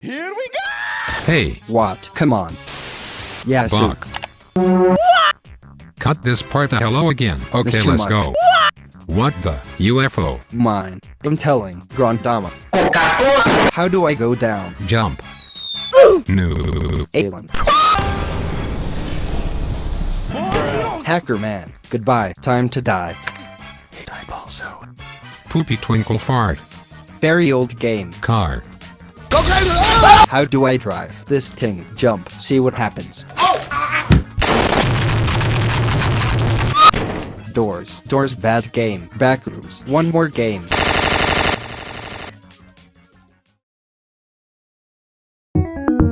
Here we go! Hey, What? Come on. Yeah, so Buck. Cut this part. Hello again. Okay, Mr. let's Mike. go. What the UFO? mine. I'm telling, Grand Dama. How do I go down? Jump. No. Alien. Hacker man. Goodbye. Time to die. Poopy twinkle fart. Very old game. Car. How do I drive this thing? Jump. See what happens. Oh! Doors. Doors bad game. Backrooms. One more game.